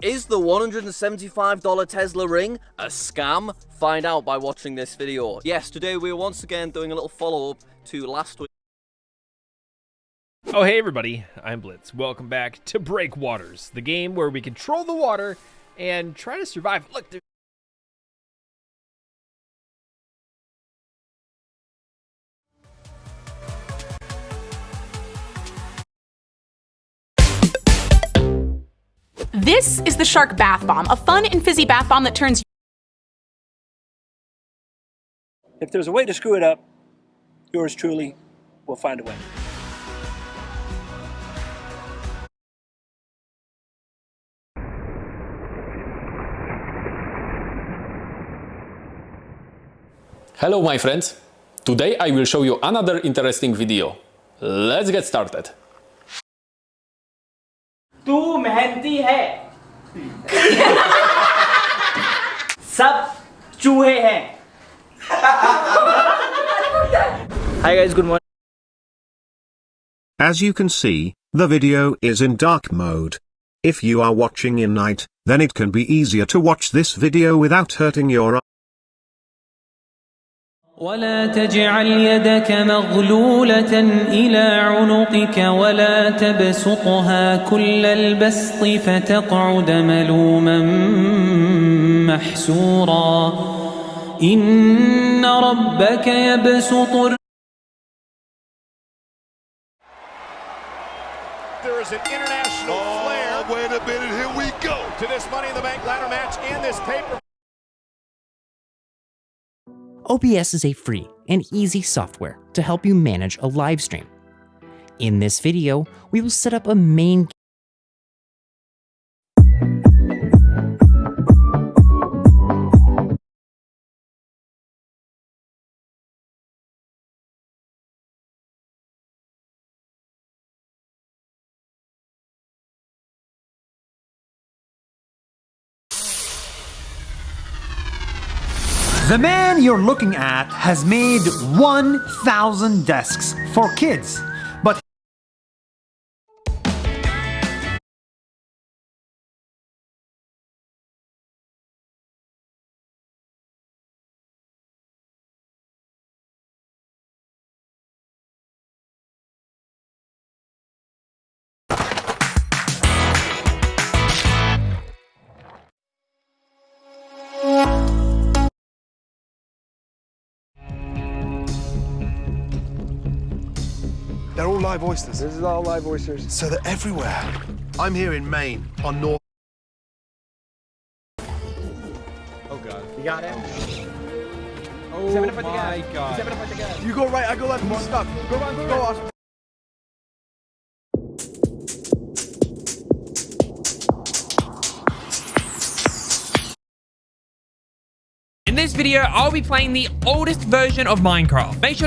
Is the $175 Tesla ring a scam? Find out by watching this video. Yes, today we're once again doing a little follow-up to last week. Oh, hey everybody, I'm Blitz. Welcome back to Breakwaters, the game where we control the water and try to survive. Look, there This is the Shark Bath Bomb, a fun and fizzy bath bomb that turns If there's a way to screw it up, yours truly will find a way. Hello my friends! Today I will show you another interesting video. Let's get started! तू मेहनती है सब चूहे हैं Hi guys, good morning. As you can see, the video is in dark mode. If you are watching in night, then it can be easier to watch this video without hurting your eyes. ولا تجعل يدك مغلولة إلى عنقك ولا تبسطها كل البسط فتقعد ملوما محسورا إن ربك يبسط There is an international flair. Wait a minute, here we go. To this Money in the Bank ladder match and this paper. OBS is a free and easy software to help you manage a live stream. In this video, we will set up a main The man you're looking at has made 1,000 desks for kids, They're all live oysters. This is all live oysters. So they're everywhere. I'm here in Maine on North. Oh god. You got it. Oh Seven up at the my gas. god. Seven up at the gas. You go right, I go left. Come on, stop. Go on, go, go Austin. In this video, I'll be playing the oldest version of Minecraft. Make sure to